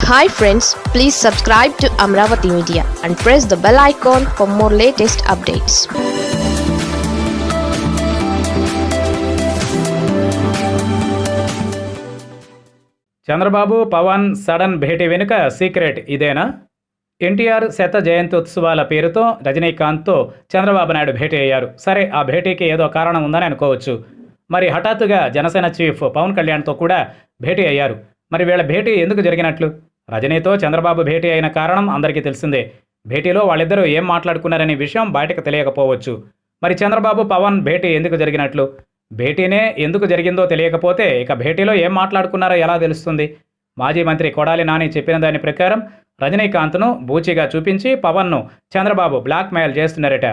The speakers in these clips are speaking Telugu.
Hi friends please subscribe to Amaravati media and press the bell icon for more latest updates Chandrababu Pawan sudden భేటీ వెనుక సీక్రెట్ ఇదేనా? ఎన్టీఆర్ శత జయంత్యుత్సవాల పేరుతో రజనీకాంత్తో చంద్రబాబు నాయుడు భేటీ అయ్యారు. సరే ఆ భేటీకి ఏదో కారణం ఉందని అనుకోవచ్చు. మరి హఠాత్తుగా జనసేన చీఫ్ పవన్ కళ్యాణ్తో కూడా భేటీ అయ్యారు. మరి వీళ్ళ భేటీ ఎందుకు జరిగినట్లు? రజనీతో చంద్రబాబు భేటీ అయిన కారణం అందరికీ తెలిసిందే. భేటీలో వాళ్ళిద్దరూ ఏం మాట్లాడుకున్నారనే విషయం బయటకు తెలియకపోవచ్చు. మరి చంద్రబాబు పవన్ భేటీ ఎందుకు జరిగినట్లు? భేటీనే ఎందుకు జరిగిందో తెలియకపోతే ఇక భేటీలో ఏం మాట్లాడుకున్నారో ఎలా తెలుస్తుంది? మాజీ మంత్రి కొడాలి నాని చెప్పిన దాని ప్రకారం రజనీకాంత్ను బూచిగా చూపించి పవన్ను చంద్రబాబు బ్లాక్మెయిల్ చేస్తున్నారట.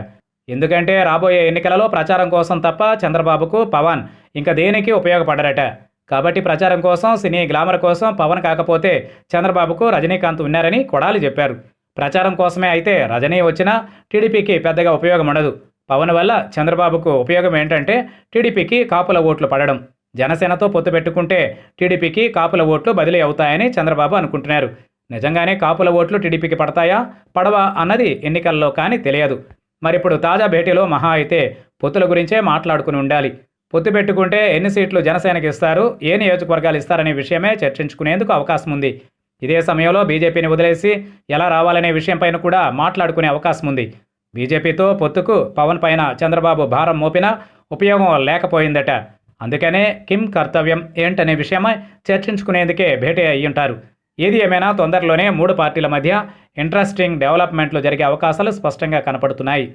ఎందుకంటే రాబోయే ఎన్నికలలో ప్రచారం కోసం తప్ప చంద్రబాబుకు పవన్ ఇంకా దేనికి ఉపయోగపడరట? కాబట్టి ప్రచారం కోసం సినీ గ్లామర్ కోసం పవన్ కాకపోతే చంద్రబాబుకు రజనీకాంత్ ఉన్నారని కొడాలి చెప్పారు. ప్రచారం కోసమే అయితే రజనీ వచ్చినా టీడీపీకి పెద్దగా ఉపయోగం ఉండదు. పవన్ వల్ల చంద్రబాబుకు ఉపయోగం ఏంటంటే టీడీపీకి కాపుల ఓట్లు పడడం. జనసేనతో పొత్తు పెట్టుకుంటే టీడీపీకి కాపుల ఓట్లు బదిలీ అవుతాయని చంద్రబాబు అనుకుంటున్నారు. నిజంగానే కాపుల ఓట్లు టీడీపీకి పడతాయా? పడవా అన్నది ఎన్నికల్లో కానీ తెలియదు. మరిప్పుడు తాజా భేటీలో మహా అయితే పొత్తుల గురించే మాట్లాడుకుని ఉండాలి. పొత్తు పెట్టుకుంటే ఎన్ని సీట్లు జనసేనకి ఇస్తారు? ఏ నియోజకవర్గాలు ఇస్తారనే విషయమే చర్చించుకునేందుకు అవకాశం ఉంది. ఇదే సమయంలో బీజేపీని వదిలేసి ఎలా రావాలనే విషయంపైన కూడా మాట్లాడుకునే అవకాశం ఉంది. బీజేపీతో పొత్తుకు పవన్ పైన చంద్రబాబు భారం మోపినా ఉపయోగం లేకపోయిందట. అందుకనే కిమ్ కర్తవ్యం ఏంటనే విషయమై చర్చించుకునేందుకే భేటీ అయ్యుంటారు. ఏది ఏమైనా తొందరలోనే మూడు పార్టీల మధ్య ఇంట్రెస్టింగ్ డెవలప్మెంట్లు జరిగే అవకాశాలు స్పష్టంగా కనపడుతున్నాయి.